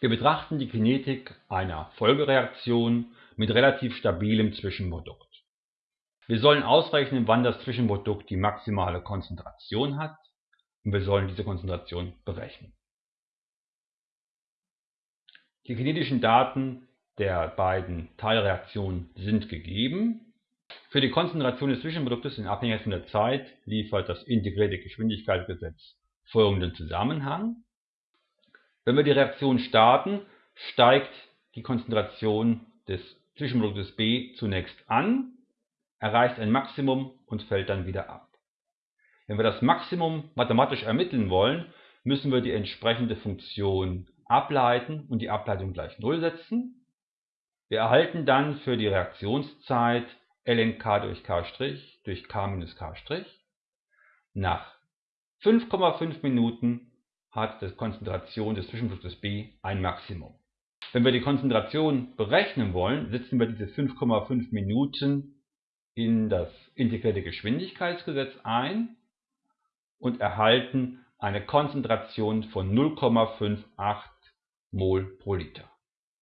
Wir betrachten die Kinetik einer Folgereaktion mit relativ stabilem Zwischenprodukt. Wir sollen ausrechnen, wann das Zwischenprodukt die maximale Konzentration hat und wir sollen diese Konzentration berechnen. Die kinetischen Daten der beiden Teilreaktionen sind gegeben. Für die Konzentration des Zwischenproduktes in Abhängigkeit von der Zeit liefert das integrierte Geschwindigkeitsgesetz folgenden Zusammenhang. Wenn wir die Reaktion starten, steigt die Konzentration des Zwischenproduktes B zunächst an, erreicht ein Maximum und fällt dann wieder ab. Wenn wir das Maximum mathematisch ermitteln wollen, müssen wir die entsprechende Funktion ableiten und die Ableitung gleich 0 setzen. Wir erhalten dann für die Reaktionszeit ln k durch k' durch k minus k'. Nach 5,5 Minuten hat die Konzentration des Zwischenproduktes B ein Maximum. Wenn wir die Konzentration berechnen wollen, setzen wir diese 5,5 Minuten in das integrierte Geschwindigkeitsgesetz ein und erhalten eine Konzentration von 0,58 Mol pro Liter.